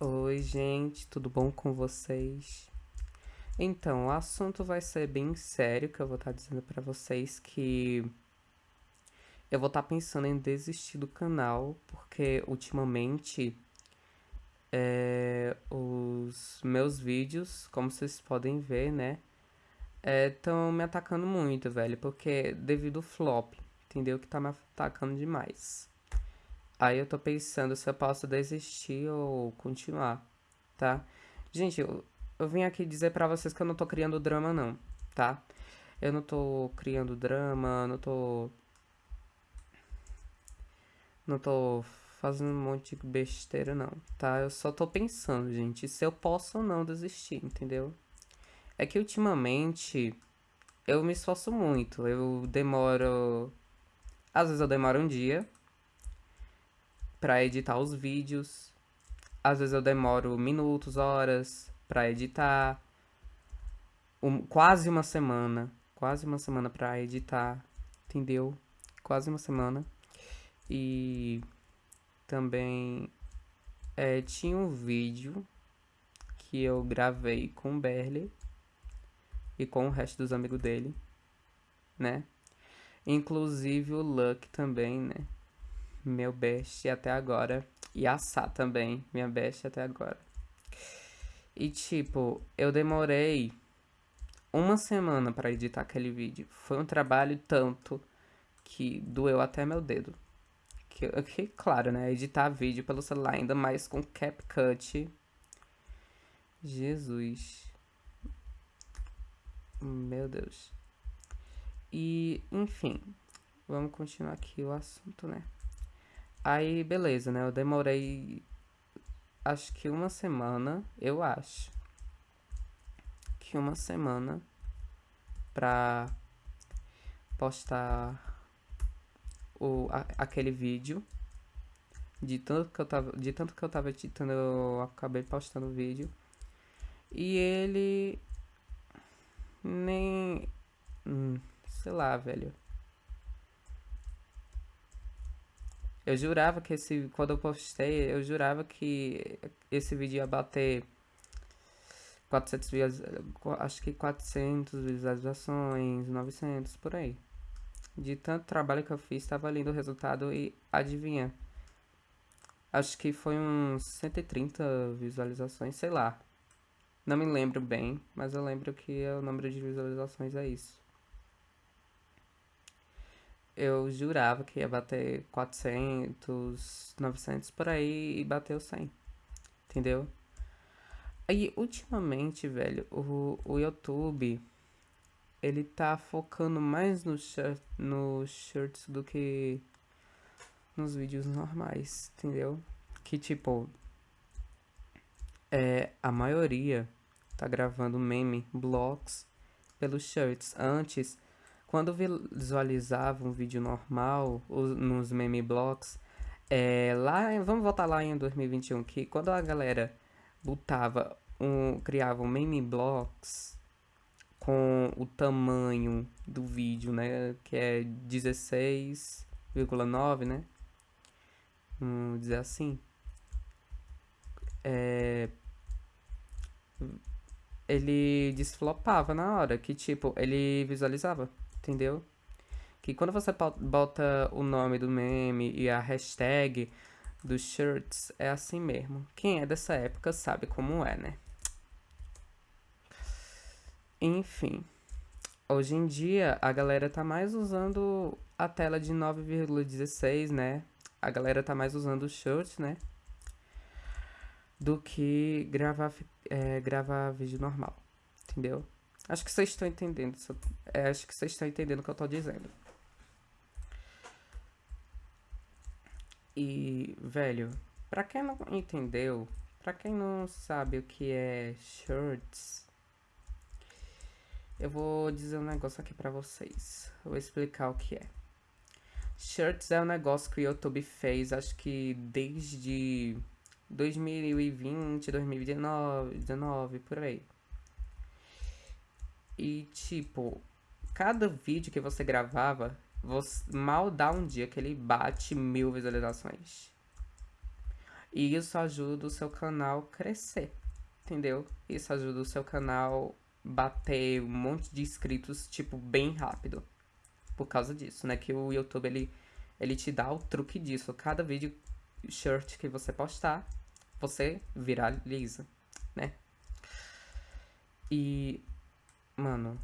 Oi, gente, tudo bom com vocês? Então, o assunto vai ser bem sério, que eu vou estar dizendo para vocês que eu vou estar pensando em desistir do canal, porque ultimamente é, os meus vídeos, como vocês podem ver, né, estão é, me atacando muito, velho, porque devido ao flop, entendeu? Que tá me atacando demais. Aí eu tô pensando se eu posso desistir ou continuar, tá? Gente, eu, eu vim aqui dizer pra vocês que eu não tô criando drama, não, tá? Eu não tô criando drama, não tô... Não tô fazendo um monte de besteira, não, tá? Eu só tô pensando, gente, se eu posso ou não desistir, entendeu? É que ultimamente eu me esforço muito, eu demoro... Às vezes eu demoro um dia para editar os vídeos. Às vezes eu demoro minutos, horas para editar. Um, quase uma semana, quase uma semana para editar, entendeu? Quase uma semana. E também é, tinha um vídeo que eu gravei com o Berle e com o resto dos amigos dele, né? Inclusive o Luck também, né? Meu best até agora. E a Sá também, minha best até agora. E tipo, eu demorei uma semana para editar aquele vídeo. Foi um trabalho tanto que doeu até meu dedo. Que, que claro, né? Editar vídeo pelo celular, ainda mais com CapCut. Jesus. Meu Deus. E, enfim, vamos continuar aqui o assunto, né? Aí, beleza, né? Eu demorei acho que uma semana, eu acho. Que uma semana pra postar o, a, aquele vídeo. De tanto, que eu tava, de tanto que eu tava editando, eu acabei postando o vídeo. E ele nem. Hum, sei lá, velho. Eu jurava que esse. Quando eu postei, eu jurava que esse vídeo ia bater 400 acho que 400 visualizações, 900 por aí. De tanto trabalho que eu fiz, estava lindo o resultado e adivinha. Acho que foi uns 130 visualizações, sei lá. Não me lembro bem, mas eu lembro que o número de visualizações é isso eu jurava que ia bater 400, 900 por aí e bateu 100. Entendeu? Aí, ultimamente, velho, o, o YouTube, ele tá focando mais no shirt, no shirts do que nos vídeos normais, entendeu? Que, tipo, é, a maioria tá gravando meme, blocks pelos shirts. Antes quando visualizava um vídeo normal, nos meme blocks, é, lá, vamos voltar lá em 2021, que quando a galera botava um, criava um meme blocks com o tamanho do vídeo, né, que é 16,9, né, vamos dizer assim, é, ele desflopava na hora, que tipo, ele visualizava entendeu? Que quando você bota o nome do meme e a hashtag dos shirts, é assim mesmo. Quem é dessa época sabe como é, né? Enfim. Hoje em dia, a galera tá mais usando a tela de 9,16, né? A galera tá mais usando o shirts, né? Do que gravar, é, gravar vídeo normal, entendeu? Acho que vocês estão entendendo. É, acho que vocês estão entendendo o que eu estou dizendo. E, velho, pra quem não entendeu, pra quem não sabe o que é shirts, eu vou dizer um negócio aqui pra vocês. Vou explicar o que é. Shirts é um negócio que o YouTube fez, acho que desde 2020, 2019, 19, por aí. E, tipo, cada vídeo que você gravava, você, mal dá um dia que ele bate mil visualizações. E isso ajuda o seu canal crescer, entendeu? Isso ajuda o seu canal bater um monte de inscritos, tipo, bem rápido. Por causa disso, né? Que o YouTube, ele, ele te dá o truque disso. Cada vídeo shirt que você postar, você viraliza, né? E, mano,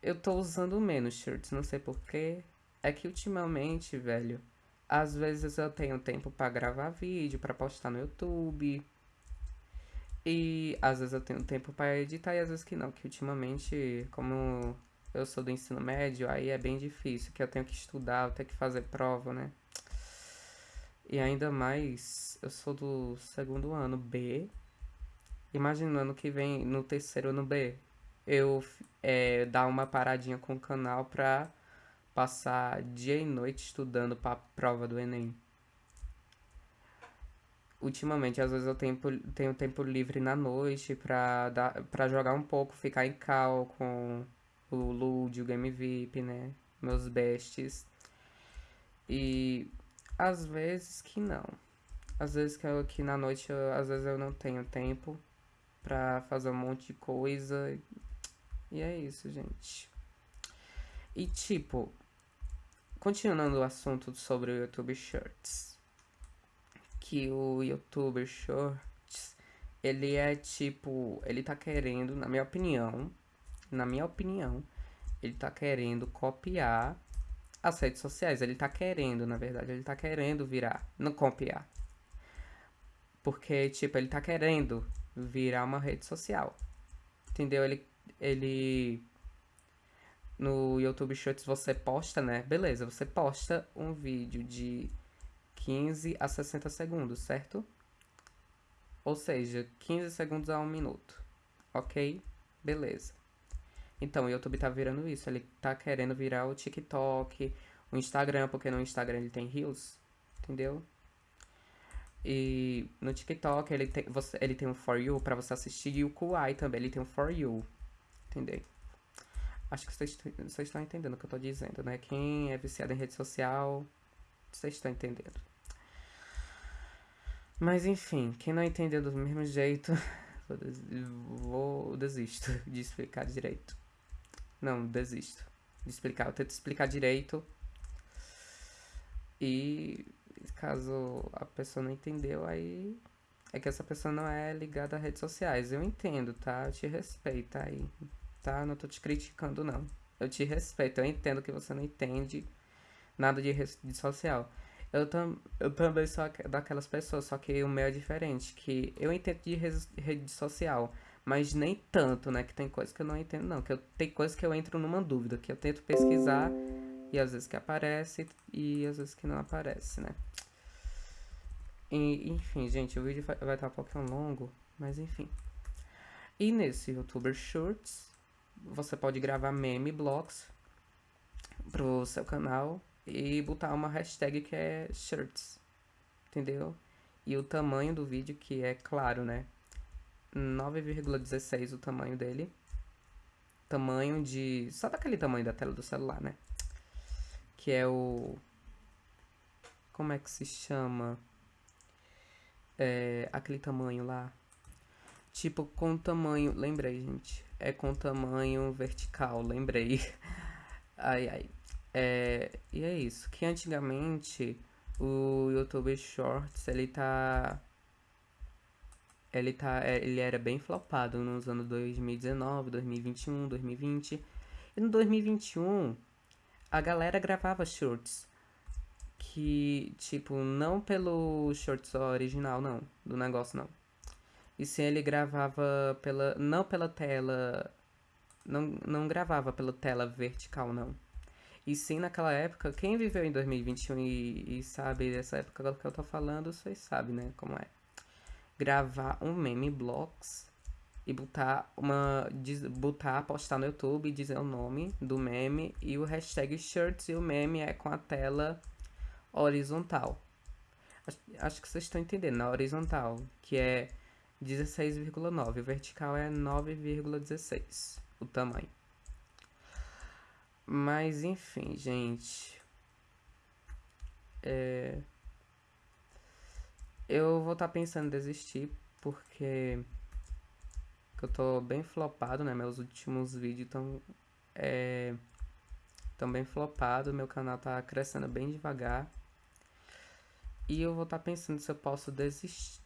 eu tô usando menos shirts, não sei porquê. É que ultimamente, velho, às vezes eu tenho tempo para gravar vídeo, para postar no YouTube. E às vezes eu tenho tempo para editar e às vezes que não, que ultimamente, como eu sou do ensino médio, aí é bem difícil, que eu tenho que estudar, eu tenho que fazer prova, né? E ainda mais, eu sou do segundo ano B. Imaginando que vem no terceiro ano B, eu é, dar uma paradinha com o canal pra passar dia e noite estudando pra prova do Enem. Ultimamente, às vezes eu tenho, tenho tempo livre na noite pra, dar, pra jogar um pouco, ficar em cal com o Lud, o Game VIP, né? Meus bestes. E às vezes que não. Às vezes que, eu, que na noite, eu, às vezes eu não tenho tempo pra fazer um monte de coisa. E é isso, gente. E tipo, continuando o assunto sobre o YouTube Shorts. Que o YouTube Shorts, ele é tipo, ele tá querendo, na minha opinião, na minha opinião, ele tá querendo copiar as redes sociais. Ele tá querendo, na verdade, ele tá querendo virar, não copiar. Porque, tipo, ele tá querendo virar uma rede social. Entendeu? Ele, ele no YouTube Shorts você posta, né? Beleza, você posta um vídeo de 15 a 60 segundos, certo? Ou seja, 15 segundos a 1 minuto. Ok? Beleza. Então, o YouTube tá virando isso. Ele tá querendo virar o TikTok, o Instagram, porque no Instagram ele tem Reels, entendeu? E no TikTok ele tem, você, ele tem um For You pra você assistir e o Kuai também, ele tem um For You, entendeu? Acho que vocês, estão entendendo o que eu tô dizendo, né? Quem é viciado em rede social, vocês estão entendendo. Mas enfim, quem não entendeu do mesmo jeito, vou desisto de explicar direito. Não, desisto de explicar. Eu tento explicar direito. E caso a pessoa não entendeu, aí é que essa pessoa não é ligada a redes sociais. Eu entendo, tá? Eu te respeito aí, tá? Não tô te criticando, não. Eu te respeito. Eu entendo que você não entende nada de rede social. Eu, tam, eu também sou daquelas pessoas, só que o meu é diferente. Que eu entendo de rede social mas nem tanto, né? Que tem coisas que eu não entendo, não. Que eu, tem coisas que eu entro numa dúvida, que eu tento pesquisar e às vezes que aparece e às vezes que não aparece, né? E, enfim, gente, o vídeo vai, vai estar um pouquinho longo, mas enfim. E nesse YouTuber Shorts, você pode gravar meme blocks pro seu canal e botar uma hashtag que é shirts, entendeu? E o tamanho do vídeo que é claro, né? 9,16 o tamanho dele. Tamanho de. Só daquele tamanho da tela do celular, né? Que é o. Como é que se chama? É, aquele tamanho lá. Tipo, com tamanho. Lembrei, gente. É com tamanho vertical, lembrei. ai, ai. É, e é isso. Que antigamente o YouTube Shorts ele tá ele, tá, é, ele era bem flopado nos anos 2019, 2021, 2020. E no 2021, a galera gravava shorts. Que, tipo, não pelo shorts original, não. Do negócio, não. E sim, ele gravava pela... Não pela tela... Não, não gravava pela tela vertical, não. E sim, naquela época, quem viveu em 2021 e, e sabe dessa época que eu tô falando, vocês sabem, né, como é gravar um meme blocks e botar uma botar postar no YouTube e dizer o nome do meme e o hashtag shirts e o meme é com a tela horizontal. Acho, acho que vocês estão entendendo, na horizontal, que é 16,9, o vertical é 9,16 o tamanho. Mas enfim, gente. É Eu vou estar tá pensando em desistir porque eu tô bem flopado, né? Meus últimos vídeos estão é, tão bem flopados, meu canal tá crescendo bem devagar. E eu vou estar tá pensando se eu posso desistir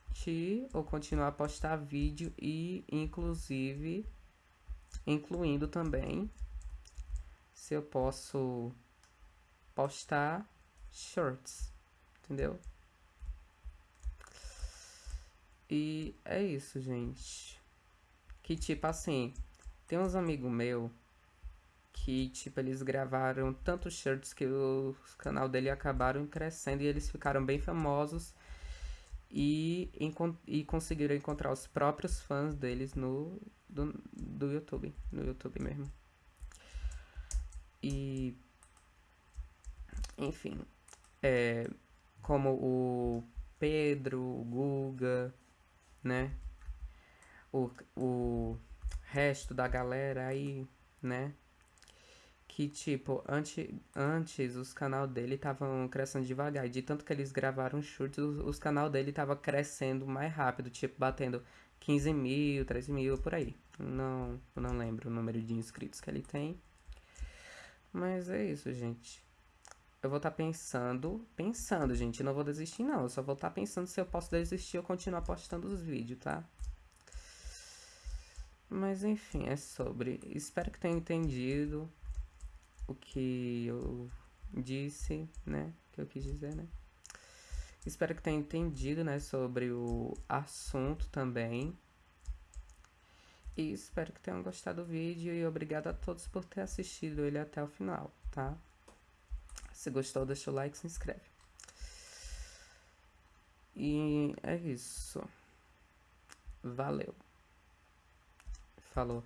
ou continuar a postar vídeo e inclusive incluindo também se eu posso postar shorts, entendeu? E é isso, gente. Que tipo assim, tem uns amigos meu que tipo eles gravaram tantos shirts que o canal dele acabaram crescendo e eles ficaram bem famosos e, e conseguiram encontrar os próprios fãs deles no do, do YouTube, no YouTube mesmo. E enfim, é, como o Pedro, o Guga, né? O, o resto da galera aí, né? Que tipo, antes, antes os canal dele estavam crescendo devagar. E de tanto que eles gravaram chutes, os, os canal dele tava crescendo mais rápido, tipo, batendo 15 mil, 13 mil, por aí. Não, não lembro o número de inscritos que ele tem. Mas é isso, gente eu vou estar tá pensando, pensando, gente, não vou desistir não, eu só vou estar tá pensando se eu posso desistir ou continuar postando os vídeos, tá? Mas enfim, é sobre. Espero que tenha entendido o que eu disse, né? O que eu quis dizer, né? Espero que tenha entendido, né, sobre o assunto também. E espero que tenham gostado do vídeo e obrigado a todos por ter assistido ele até o final, tá? Se gostou, deixa o like e se inscreve. E é isso. Valeu. Falou.